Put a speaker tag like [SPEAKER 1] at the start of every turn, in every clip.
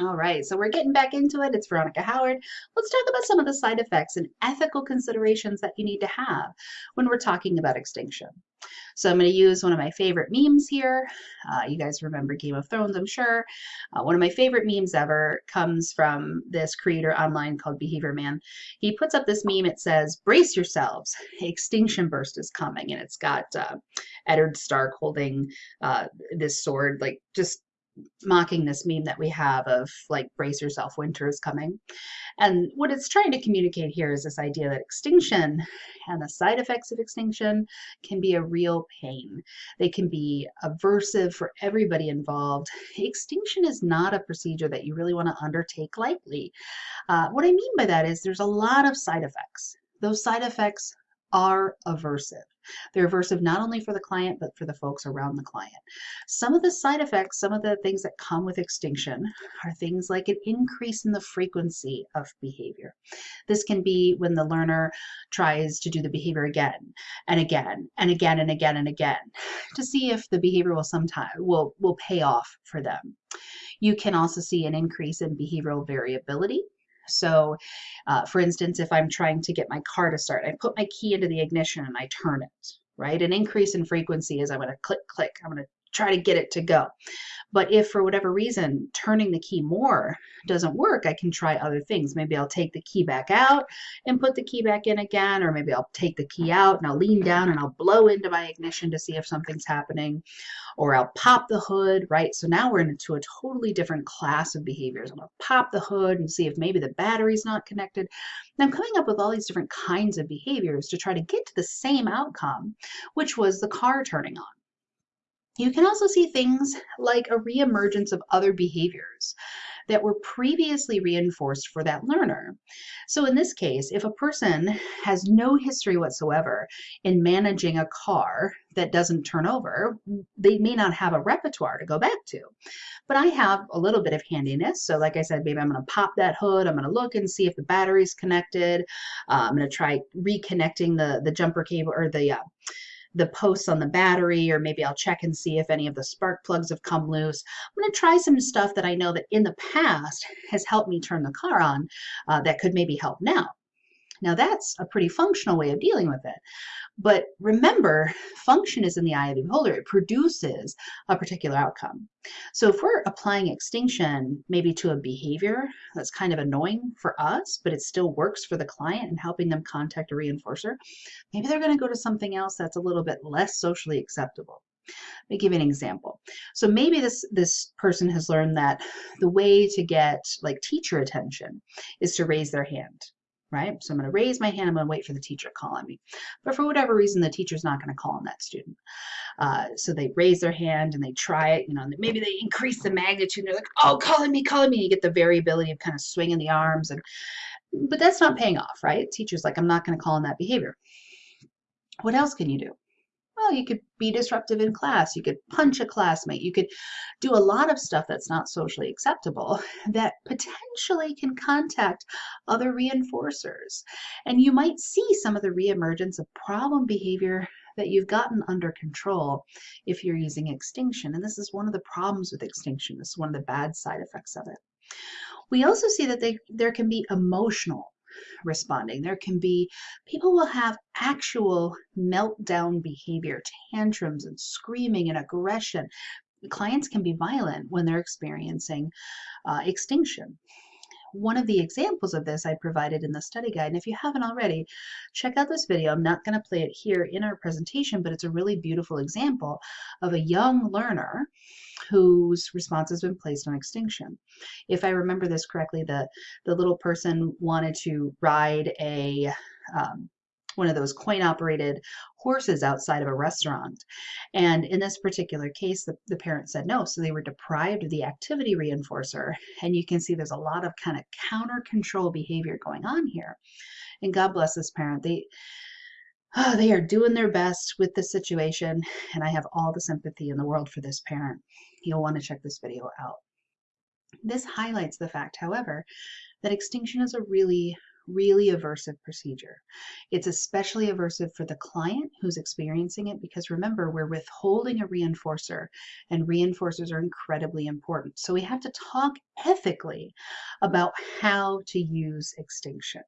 [SPEAKER 1] All right, so we're getting back into it. It's Veronica Howard. Let's talk about some of the side effects and ethical considerations that you need to have when we're talking about extinction. So I'm going to use one of my favorite memes here. Uh, you guys remember Game of Thrones, I'm sure. Uh, one of my favorite memes ever comes from this creator online called Behavior Man. He puts up this meme. It says, "Brace yourselves, extinction burst is coming," and it's got uh, Eddard Stark holding uh, this sword, like just mocking this meme that we have of like brace yourself winter is coming. And what it's trying to communicate here is this idea that extinction and the side effects of extinction can be a real pain. They can be aversive for everybody involved. Extinction is not a procedure that you really want to undertake lightly. Uh, what i mean by that is there's a lot of side effects. Those side effects are aversive. They're aversive not only for the client, but for the folks around the client. Some of the side effects, some of the things that come with extinction are things like an increase in the frequency of behavior. This can be when the learner tries to do the behavior again and again and again and again and again to see if the behavior will sometime will, will pay off for them. You can also see an increase in behavioral variability so uh, for instance, if I'm trying to get my car to start, I put my key into the ignition and I turn it, right? An increase in frequency is I'm going to click, click. I'm going to try to get it to go. But if for whatever reason turning the key more doesn't work, I can try other things. Maybe I'll take the key back out and put the key back in again, or maybe I'll take the key out and I'll lean down and I'll blow into my ignition to see if something's happening, or I'll pop the hood, right? So now we're into a totally different class of behaviors. I'm gonna pop the hood and see if maybe the battery's not connected. And I'm coming up with all these different kinds of behaviors to try to get to the same outcome, which was the car turning on. You can also see things like a reemergence of other behaviors that were previously reinforced for that learner. So in this case, if a person has no history whatsoever in managing a car that doesn't turn over, they may not have a repertoire to go back to. But I have a little bit of handiness. So like I said, maybe I'm going to pop that hood. I'm going to look and see if the battery's connected. Uh, I'm going to try reconnecting the, the jumper cable or the uh, the posts on the battery, or maybe I'll check and see if any of the spark plugs have come loose. I'm going to try some stuff that I know that in the past has helped me turn the car on uh, that could maybe help now. Now that's a pretty functional way of dealing with it. But remember, function is in the eye of the beholder. It produces a particular outcome. So if we're applying extinction maybe to a behavior that's kind of annoying for us, but it still works for the client and helping them contact a reinforcer, maybe they're going to go to something else that's a little bit less socially acceptable. Let me give you an example. So maybe this this person has learned that the way to get like teacher attention is to raise their hand right? So I'm going to raise my hand. I'm going to wait for the teacher to call on me. But for whatever reason, the teacher's not going to call on that student. Uh, so they raise their hand and they try it, you know, maybe they increase the magnitude. And they're like, oh, calling me, calling me. You get the variability of kind of swinging the arms. and But that's not paying off, right? Teacher's like, I'm not going to call on that behavior. What else can you do? Well, you could be disruptive in class. You could punch a classmate. You could do a lot of stuff that's not socially acceptable that potentially can contact other reinforcers. And you might see some of the reemergence of problem behavior that you've gotten under control if you're using extinction. And this is one of the problems with extinction. This is one of the bad side effects of it. We also see that they, there can be emotional responding. There can be people will have actual meltdown behavior, tantrums and screaming and aggression. Clients can be violent when they're experiencing uh, extinction. One of the examples of this I provided in the study guide, and if you haven't already, check out this video. I'm not going to play it here in our presentation, but it's a really beautiful example of a young learner whose response has been placed on extinction. If I remember this correctly, the, the little person wanted to ride a um, one of those coin operated horses outside of a restaurant. And in this particular case, the, the parent said no. So they were deprived of the activity reinforcer. And you can see there's a lot of kind of counter control behavior going on here. And God bless this parent. They oh, they are doing their best with this situation. And I have all the sympathy in the world for this parent. You'll want to check this video out. This highlights the fact, however, that extinction is a really really aversive procedure. It's especially aversive for the client who's experiencing it because remember, we're withholding a reinforcer and reinforcers are incredibly important. So we have to talk ethically about how to use extinction.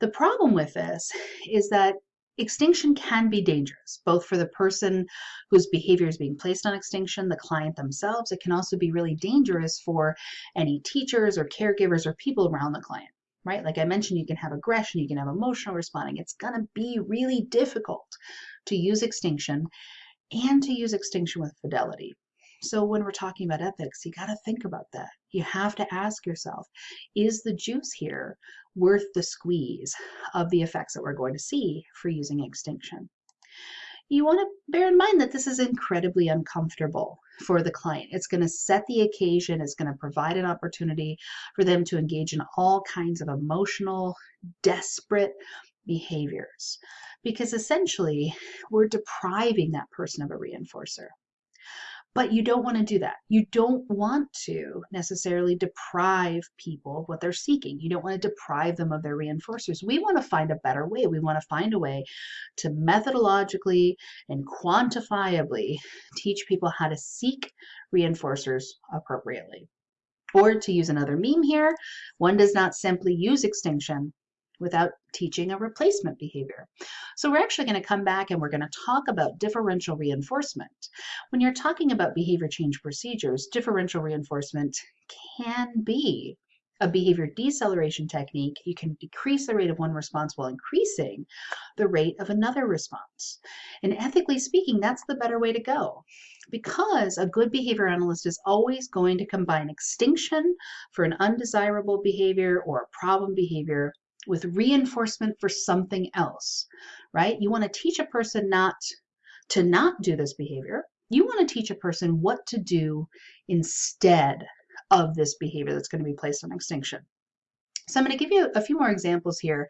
[SPEAKER 1] The problem with this is that extinction can be dangerous, both for the person whose behavior is being placed on extinction, the client themselves. It can also be really dangerous for any teachers or caregivers or people around the client, right? Like I mentioned, you can have aggression, you can have emotional responding. It's going to be really difficult to use extinction and to use extinction with fidelity. So when we're talking about ethics, you got to think about that. You have to ask yourself, is the juice here worth the squeeze of the effects that we're going to see for using extinction? You want to bear in mind that this is incredibly uncomfortable for the client. It's going to set the occasion, it's going to provide an opportunity for them to engage in all kinds of emotional, desperate behaviors because essentially we're depriving that person of a reinforcer. But you don't want to do that. You don't want to necessarily deprive people of what they're seeking. You don't want to deprive them of their reinforcers. We want to find a better way. We want to find a way to methodologically and quantifiably teach people how to seek reinforcers appropriately. Or to use another meme here, one does not simply use extinction without teaching a replacement behavior. So we're actually going to come back and we're going to talk about differential reinforcement. When you're talking about behavior change procedures, differential reinforcement can be a behavior deceleration technique, you can decrease the rate of one response while increasing the rate of another response. And ethically speaking, that's the better way to go because a good behavior analyst is always going to combine extinction for an undesirable behavior or a problem behavior with reinforcement for something else, right? You want to teach a person not to not do this behavior. You want to teach a person what to do instead of this behavior that's going to be placed on extinction. So I'm going to give you a few more examples here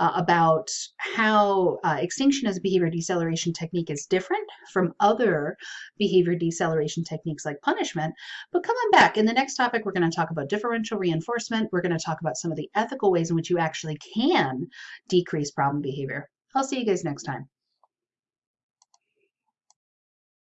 [SPEAKER 1] uh, about how uh, extinction as a behavior deceleration technique is different from other behavior deceleration techniques like punishment. But come on back. In the next topic, we're going to talk about differential reinforcement. We're going to talk about some of the ethical ways in which you actually can decrease problem behavior. I'll see you guys next time.